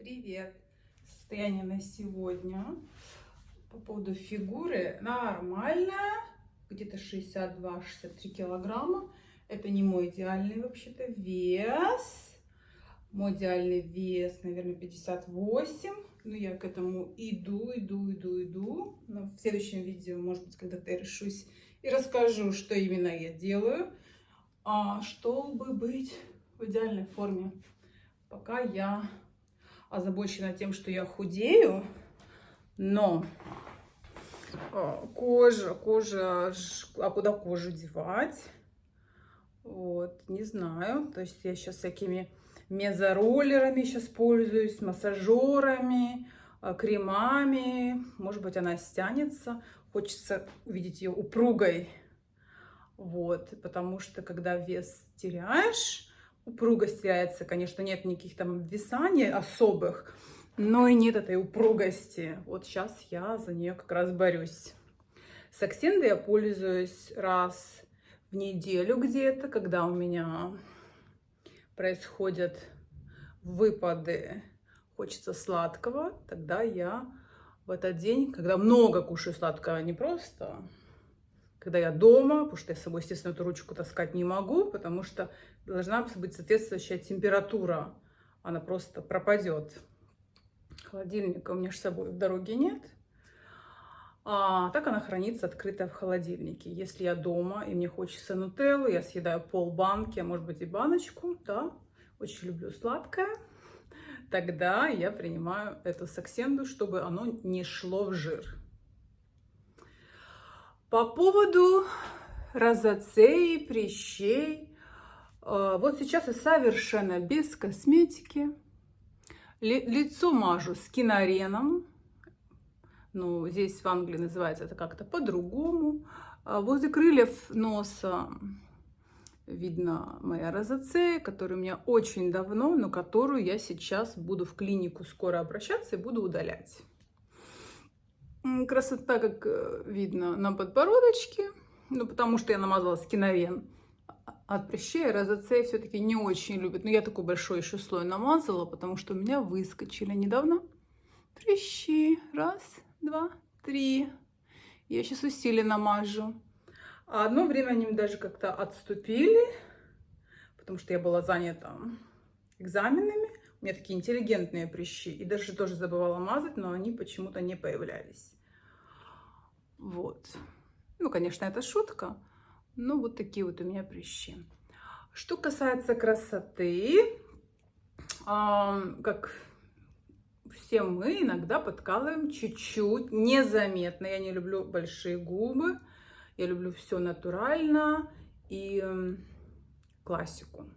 Привет! Состояние на сегодня по поводу фигуры нормальная, где-то 62-63 килограмма. Это не мой идеальный вообще-то вес. Мой идеальный вес, наверное, 58. Но я к этому иду, иду, иду, иду. Но в следующем видео, может быть, когда-то я решусь и расскажу, что именно я делаю, а, чтобы быть в идеальной форме. Пока я озабочена тем, что я худею, но а, кожа, кожа, а куда кожу девать? Вот, не знаю. То есть я сейчас всякими мезороллерами сейчас пользуюсь, массажерами, а, кремами. Может быть, она стянется. Хочется увидеть ее упругой. Вот, потому что когда вес теряешь, упругость теряется, конечно, нет никаких там висаний особых, но и нет этой упругости. Вот сейчас я за нее как раз борюсь. С Аксендой я пользуюсь раз в неделю где-то, когда у меня происходят выпады, хочется сладкого, тогда я в этот день, когда много кушаю сладкого, не просто когда я дома, потому что я с собой, естественно, эту ручку таскать не могу, потому что должна быть соответствующая температура. Она просто пропадет. Холодильника у меня с собой в дороге нет. А так она хранится открытая в холодильнике. Если я дома и мне хочется нутеллу, я съедаю пол банки, а может быть и баночку, да, очень люблю сладкое, тогда я принимаю эту саксенду, чтобы оно не шло в жир. По поводу розоцеи, прыщей. Э, вот сейчас я совершенно без косметики. Лицо мажу с кинареном. Ну, здесь в Англии называется это как-то по-другому. А возле крыльев носа видно моя розоцея, которая у меня очень давно, но которую я сейчас буду в клинику скоро обращаться и буду удалять. Красота, как э, видно, на подбородочке. Ну, потому что я намазала скинарен от прыщей. Розоцея все-таки не очень любит. Но я такой большой еще слой намазала, потому что у меня выскочили недавно прыщи. Раз, два, три. Я сейчас усиленно намажу. А одно время они даже как-то отступили, потому что я была занята экзаменами. У меня такие интеллигентные прыщи. И даже тоже забывала мазать, но они почему-то не появлялись. Вот. Ну, конечно, это шутка. Но вот такие вот у меня прыщи. Что касается красоты, как все мы иногда подкалываем чуть-чуть, незаметно. Я не люблю большие губы. Я люблю все натурально и классику.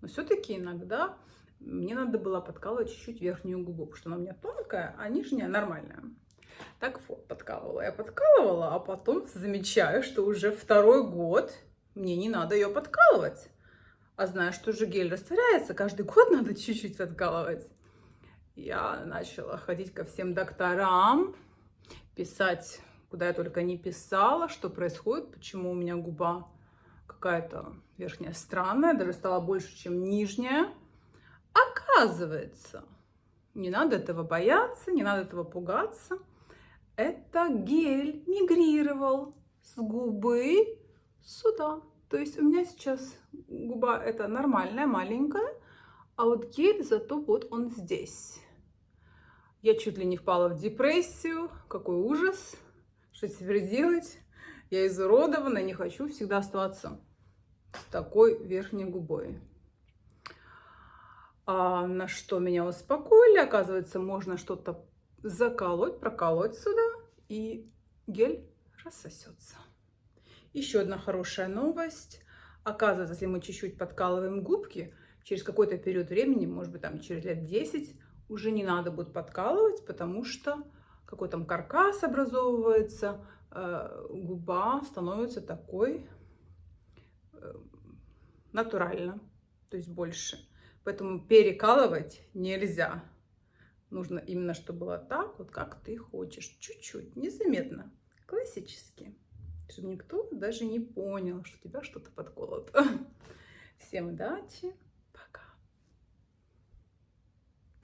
Но все-таки иногда мне надо было подкалывать чуть-чуть верхнюю губу, потому что она у меня тонкая, а нижняя нормальная. Так вот, подкалывала я подкалывала, а потом замечаю, что уже второй год мне не надо ее подкалывать. А знаю, что же гель растворяется, каждый год надо чуть-чуть подкалывать. Я начала ходить ко всем докторам, писать, куда я только не писала, что происходит, почему у меня губа какая-то верхняя странная, даже стала больше, чем нижняя. Оказывается, не надо этого бояться, не надо этого пугаться. Это гель мигрировал с губы сюда. То есть у меня сейчас губа это нормальная, маленькая, а вот гель зато вот он здесь. Я чуть ли не впала в депрессию. Какой ужас. Что теперь делать? Я изуродована, не хочу всегда оставаться с такой верхней губой. А на что меня успокоили, оказывается, можно что-то заколоть, проколоть сюда, и гель рассосется. Еще одна хорошая новость. Оказывается, если мы чуть-чуть подкалываем губки, через какой-то период времени, может быть, там через лет 10, уже не надо будет подкалывать, потому что какой там каркас образовывается, э, губа становится такой э, натурально, то есть больше. Поэтому перекалывать нельзя. Нужно именно, чтобы было так, вот как ты хочешь. Чуть-чуть, незаметно, классически. Чтобы никто даже не понял, что у тебя что-то подколото. Всем удачи!